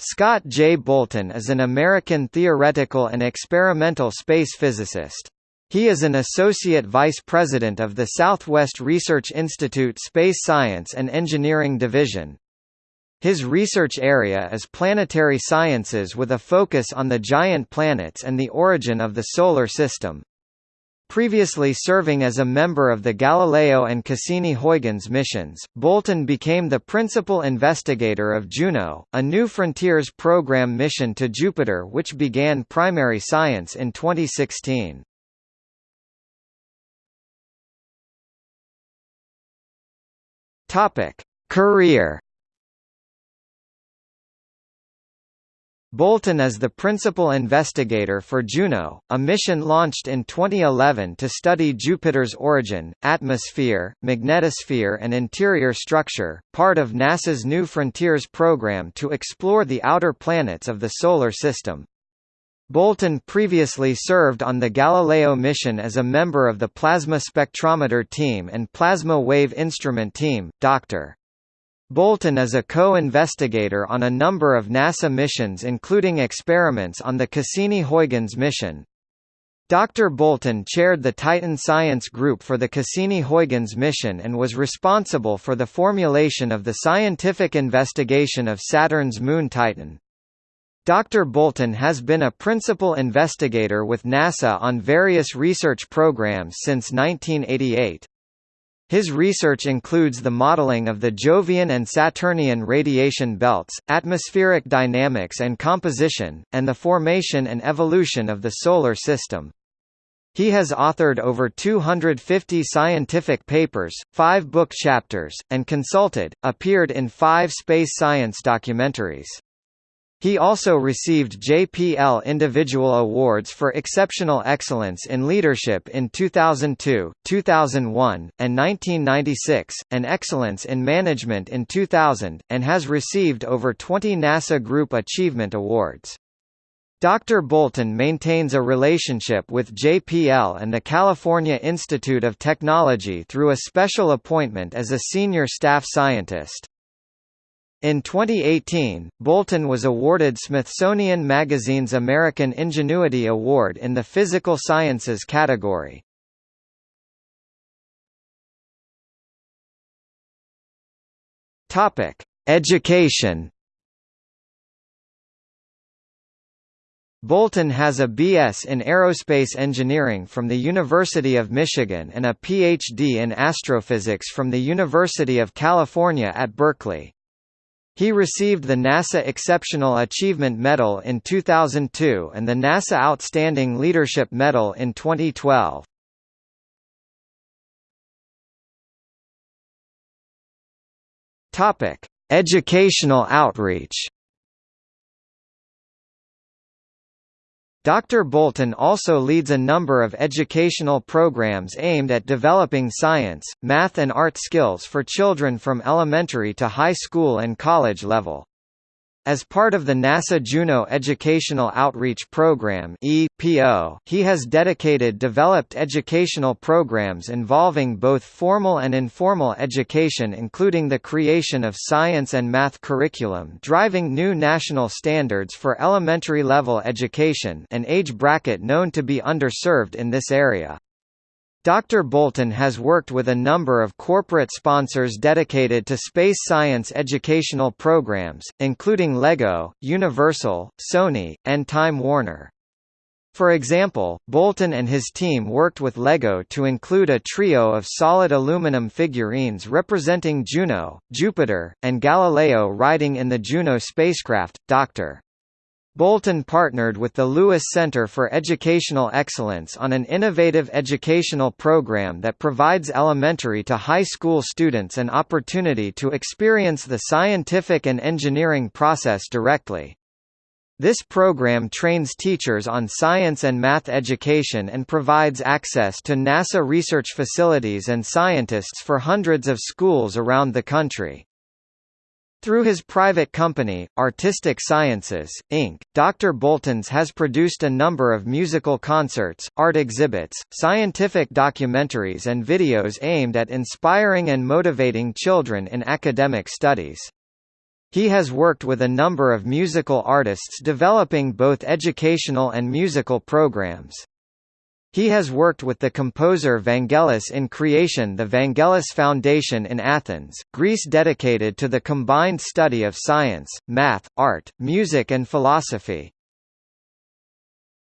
Scott J. Bolton is an American theoretical and experimental space physicist. He is an Associate Vice President of the Southwest Research Institute Space Science and Engineering Division. His research area is planetary sciences with a focus on the giant planets and the origin of the Solar System. Previously serving as a member of the Galileo and Cassini-Huygens missions, Bolton became the principal investigator of Juno, a New Frontiers program mission to Jupiter which began primary science in 2016. Career Bolton is the principal investigator for Juno, a mission launched in 2011 to study Jupiter's origin, atmosphere, magnetosphere and interior structure, part of NASA's New Frontiers program to explore the outer planets of the Solar System. Bolton previously served on the Galileo mission as a member of the Plasma Spectrometer Team and Plasma Wave Instrument Team. Dr. Bolton is a co-investigator on a number of NASA missions including experiments on the Cassini-Huygens mission. Dr. Bolton chaired the Titan Science Group for the Cassini-Huygens mission and was responsible for the formulation of the scientific investigation of Saturn's moon Titan. Dr. Bolton has been a principal investigator with NASA on various research programs since 1988. His research includes the modeling of the Jovian and Saturnian radiation belts, atmospheric dynamics and composition, and the formation and evolution of the Solar System. He has authored over 250 scientific papers, five book chapters, and consulted, appeared in five space science documentaries. He also received JPL Individual Awards for Exceptional Excellence in Leadership in 2002, 2001, and 1996, and Excellence in Management in 2000, and has received over 20 NASA Group Achievement Awards. Dr. Bolton maintains a relationship with JPL and the California Institute of Technology through a special appointment as a senior staff scientist. In 2018, Bolton was awarded Smithsonian Magazine's American Ingenuity Award in the Physical Sciences category. Topic: Education. Bolton has a B.S. in Aerospace Engineering from the University of Michigan and a Ph.D. in Astrophysics from the University of California at Berkeley. He received the NASA Exceptional Achievement Medal in 2002 and the NASA Outstanding Leadership Medal in 2012. Topic: Educational outreach. Dr. Bolton also leads a number of educational programs aimed at developing science, math and art skills for children from elementary to high school and college level. As part of the NASA Juno Educational Outreach Program (EPO), he has dedicated developed educational programs involving both formal and informal education including the creation of science and math curriculum driving new national standards for elementary level education an age bracket known to be underserved in this area. Dr. Bolton has worked with a number of corporate sponsors dedicated to space science educational programs, including LEGO, Universal, Sony, and Time Warner. For example, Bolton and his team worked with LEGO to include a trio of solid aluminum figurines representing Juno, Jupiter, and Galileo riding in the Juno spacecraft. Dr. Bolton partnered with the Lewis Center for Educational Excellence on an innovative educational program that provides elementary to high school students an opportunity to experience the scientific and engineering process directly. This program trains teachers on science and math education and provides access to NASA research facilities and scientists for hundreds of schools around the country. Through his private company, Artistic Sciences, Inc., Dr. Boltons has produced a number of musical concerts, art exhibits, scientific documentaries and videos aimed at inspiring and motivating children in academic studies. He has worked with a number of musical artists developing both educational and musical programs. He has worked with the composer Vangelis in creation the Vangelis Foundation in Athens, Greece dedicated to the combined study of science, math, art, music and philosophy.